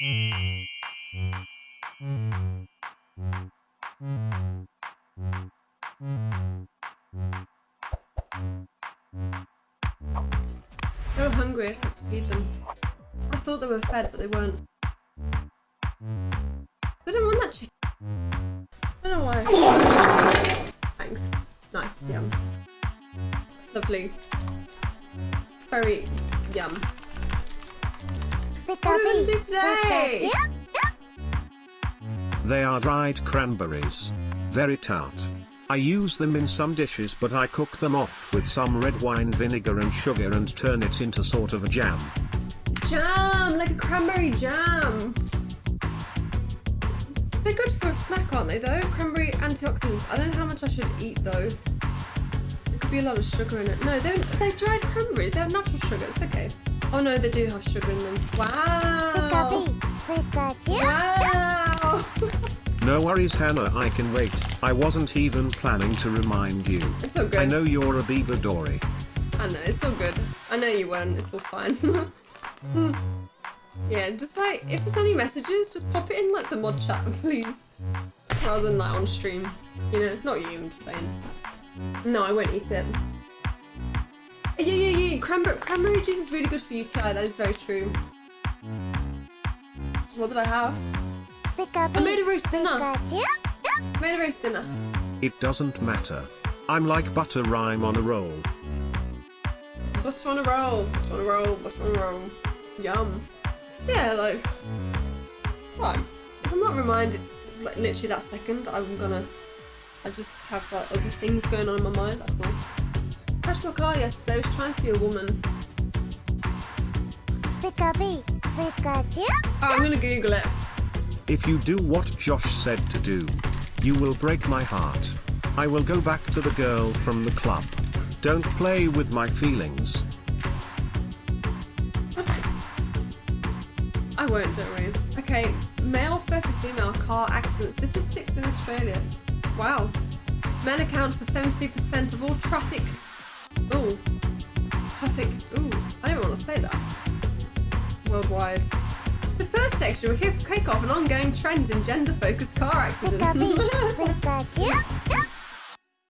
They were hungry, I just had to feed them. I thought they were fed, but they weren't. They didn't want that chicken. I don't know why. Thanks. Nice, yum. Lovely. Very yum. They are dried cranberries. Very tart. I use them in some dishes but I cook them off with some red wine vinegar and sugar and turn it into sort of a jam. Jam, like a cranberry jam. They're good for a snack, aren't they, though? Cranberry antioxidants. I don't know how much I should eat, though. There could be a lot of sugar in it. No, they're, they're dried cranberries. They have natural sugar. It's okay. Oh, no, they do have sugar in them. Wow. Wow. No worries Hannah I can wait. I wasn't even planning to remind you. It's all good. I know you're a Bieber Dory. I know, it's all good. I know you weren't. It's all fine. yeah, just like, if there's any messages, just pop it in like the mod chat, please. Rather than like on stream. You know, not you, I'm just saying. No, I won't eat it. Yeah, yeah, yeah. Cranberry, cranberry juice is really good for you too. That is very true. What did I have? I made a roast dinner. I made a roast dinner. It doesn't matter. I'm like butter rhyme on a roll. Butter on a roll. Butter on a roll. Butter on a roll. Yum. Yeah, like. Fine. If I'm not reminded, like literally that second, I'm gonna. I just have like other things going on in my mind. That's all. Crashed my car yesterday. I was trying to be a woman. Oh, I'm gonna Google it. If you do what Josh said to do, you will break my heart. I will go back to the girl from the club. Don't play with my feelings. I won't, don't worry. Okay, male versus female car accident statistics in Australia. Wow. Men account for 73% of all traffic. Ooh. Traffic. Ooh. I don't want to say that. Worldwide. The first section will kick off an ongoing trend in gender-focused car accidents.